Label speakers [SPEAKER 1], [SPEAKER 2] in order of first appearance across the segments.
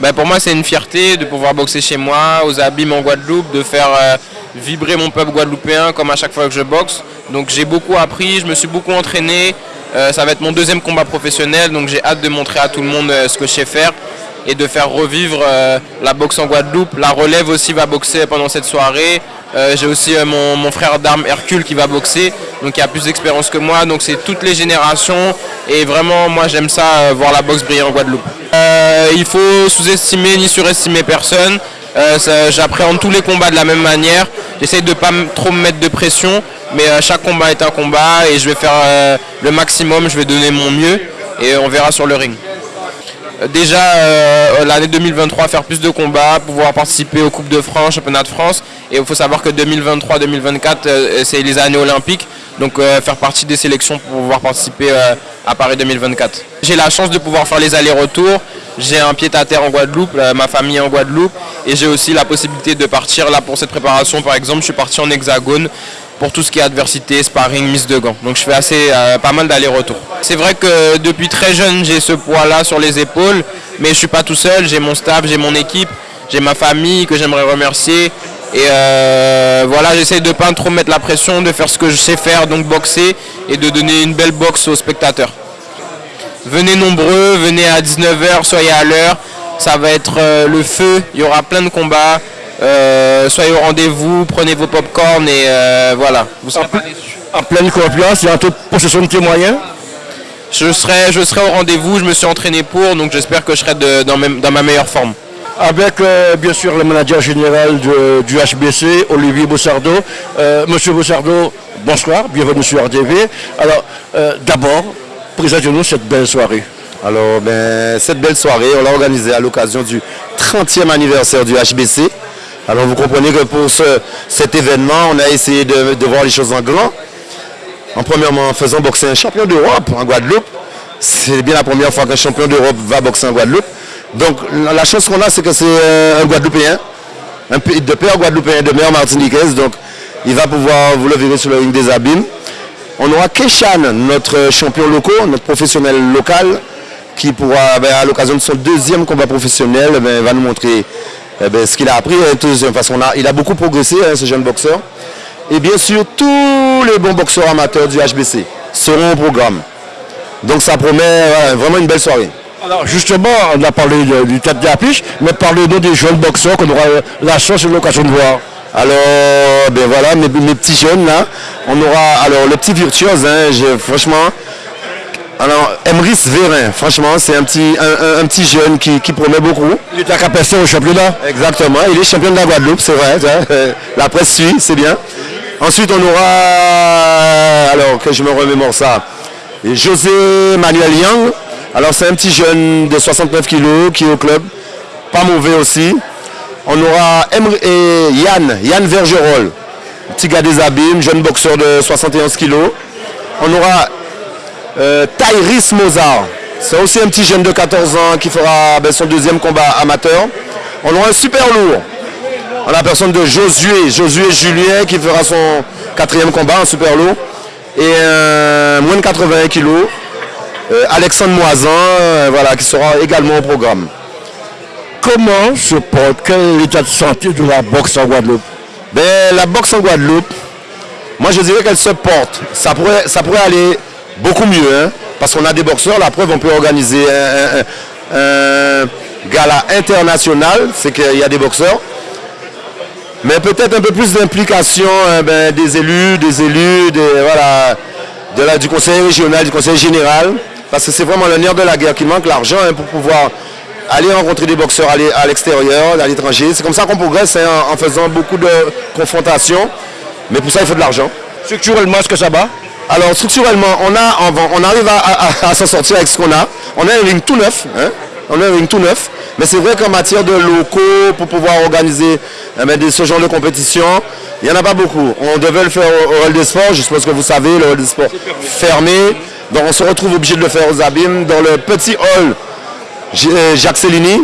[SPEAKER 1] Ben, pour moi, c'est une fierté de pouvoir boxer chez moi, aux abîmes en Guadeloupe, de faire euh, vibrer mon peuple guadeloupéen comme à chaque fois que je boxe. Donc j'ai beaucoup appris, je me suis beaucoup entraîné. Euh, ça va être mon deuxième combat professionnel, donc j'ai hâte de montrer à tout le monde euh, ce que je sais faire et de faire revivre la boxe en Guadeloupe. La relève aussi va boxer pendant cette soirée. J'ai aussi mon, mon, frère d'armes Hercule qui va boxer, donc il a plus d'expérience que moi. Donc c'est toutes les générations et vraiment moi j'aime ça, voir la boxe briller en Guadeloupe. il faut sous-estimer ni surestimer personne. Euh, j'appréhende tous les combats de la même manière. J'essaie de ne pas trop me mettre de pression, mais euh, chaque combat est un combat et je vais faire euh, le maximum, je vais donner mon mieux et on verra sur le ring. Déjà l'année 2023 faire plus de combats, pouvoir participer aux Coupes de France, Championnat de France et il faut savoir que 2023-2024 c'est les années olympiques donc faire partie des sélections pour pouvoir participer à Paris 2024. J'ai la chance de pouvoir faire les allers-retours, j'ai un pied à terre en Guadeloupe, ma famille en Guadeloupe et j'ai aussi la possibilité de partir là pour cette préparation par exemple, je suis parti en hexagone pour tout ce qui est adversité, sparring, mise de gants. Donc je fais assez euh, pas mal d'allers-retours. C'est vrai que depuis très jeune j'ai ce poids là sur les épaules, mais je ne suis pas tout seul, j'ai mon staff, j'ai mon équipe, j'ai ma famille que j'aimerais remercier. Et euh, voilà, j'essaie de ne pas trop mettre la pression, de faire ce que je sais faire, donc boxer, et de donner une belle boxe aux spectateurs. Venez nombreux, venez à 19h, soyez à l'heure. Ça va être euh, le feu, il y aura plein de combats. Euh, soyez au rendez-vous, prenez vos pop-corn et voilà.
[SPEAKER 2] Vous serez en, pleine confiance, il y a un taux de possession de tes moyens
[SPEAKER 1] je serai, je serai au rendez-vous, je me suis entraîné pour, donc j'espère que je serai dans, ma meilleure forme.
[SPEAKER 2] Avec bien sûr le manager général du HBC, Olivier Bossardo. Monsieur Bossardo, bonsoir, bienvenue sur RDV. Alors d'abord, présentez-nous cette belle soirée.
[SPEAKER 3] Alors, ben, cette belle soirée, on l'a organisée à l'occasion du 30e anniversaire du HBC. Alors, vous comprenez que pour cet événement, on a essayé de, voir les choses en grand. En premièrement, en faisant boxer un champion d'Europe en Guadeloupe. C'est bien la première fois qu'un champion d'Europe va boxer en Guadeloupe. Donc, la chance qu'on a, c'est que c'est un Guadeloupéen, un, de père guadeloupéen, de mère martiniquaise. Donc, il va pouvoir, vous le verrez sur le ring des abîmes. On aura Keshan, notre champion local, notre professionnel local, qui pourra, ben, à l'occasion de son deuxième combat professionnel, ben, va nous montrer eh ben, ce qu'il a appris. Hein, il a beaucoup progressé, hein, ce jeune boxeur. Et bien sûr, tous les bons boxeurs amateurs du HBC seront au programme. Donc ça promet vraiment une belle soirée.
[SPEAKER 2] Alors justement, on a parlé du tête d'affiche, mais parlez-nous des jeunes boxeurs qu'on aura la chance et l'occasion de voir.
[SPEAKER 3] Alors, ben voilà, mes, petits jeunes là, on aura, alors le petit virtuose, hein, franchement, alors, Emrys Vérin, franchement, c'est un petit, un, petit jeune qui, promet beaucoup.
[SPEAKER 2] Il est à capacité au championnat
[SPEAKER 3] Exactement, il est champion de la Guadeloupe, c'est vrai. La presse suit, c'est bien. Ensuite, on aura, alors que je me remémore ça, José Manuel Young. Alors, c'est un petit jeune de 69 kilos qui est au club, pas mauvais aussi. On aura et Yann, Yann Vergerol, petit gars des abîmes, jeune boxeur de 71 kilos. On aura euh, Mozart. C'est aussi un petit jeune de 14 ans qui fera ben, son deuxième combat amateur. On aura un super lourd. A la personne de Josué, Josué Julien qui fera son quatrième combat en super lourd. Et moins de 81 kilos. Euh, Alexandre Moisan, euh, voilà, qui sera également au programme.
[SPEAKER 2] Comment se porte, quel est l'état de santé de la boxe en Guadeloupe?
[SPEAKER 3] Ben, La boxe en Guadeloupe, moi je dirais qu'elle se porte. Ça pourrait, aller beaucoup mieux, hein, parce qu'on a des boxeurs, la preuve, on peut organiser un, gala international, c'est qu'il y a des boxeurs, mais peut-être un peu plus d'implication hein, ben, des élus, des élus, voilà, du conseil régional, du conseil général, parce que c'est vraiment le nerf de la guerre qui manque l'argent hein, pour pouvoir aller rencontrer des boxeurs à l'extérieur, à l'étranger. C'est comme ça qu'on progresse en, faisant beaucoup de confrontations, mais pour ça il faut de l'argent.
[SPEAKER 2] Structurellement, est-ce que ça va?
[SPEAKER 3] Alors structurellement, on, a, on arrive à, s'en sortir avec ce qu'on a. On a un ring tout neuf. Hein. on a un ring tout neuf. Mais c'est vrai qu'en matière de locaux, pour pouvoir organiser eh ce genre de compétition, il n'y en a pas beaucoup. On devait le faire au, Hall des Sports, je suppose que vous savez, le Hall des Sports fermé. Donc on se retrouve obligé de le faire aux abîmes dans le petit hall euh, Jacques Cellini.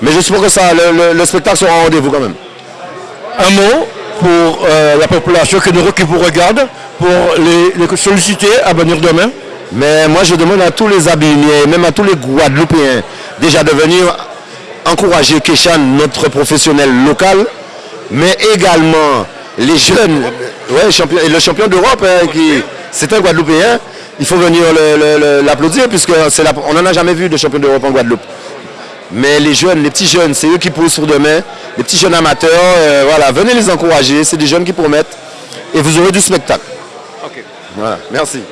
[SPEAKER 3] Mais je suppose que ça, le, spectacle sera en rendez-vous quand même.
[SPEAKER 2] Un mot pour euh, la population qui nous qui vous regarde pour les, solliciter à venir demain
[SPEAKER 3] Mais moi je demande à tous les abîmiers, même à tous les Guadeloupéens, déjà de venir encourager Keshan, notre professionnel local, mais également les jeunes, ouais, champion, et le champion d'Europe, hein, qui c'est un Guadeloupéen, il faut venir l'applaudir puisque la, on n'en a jamais vu de champion d'Europe en Guadeloupe. Mais les jeunes, les petits jeunes, c'est eux qui poussent pour demain. Les petits jeunes amateurs, euh, voilà, venez les encourager. C'est des jeunes qui promettent. Et vous aurez du spectacle.
[SPEAKER 1] Ok.
[SPEAKER 3] Voilà, merci.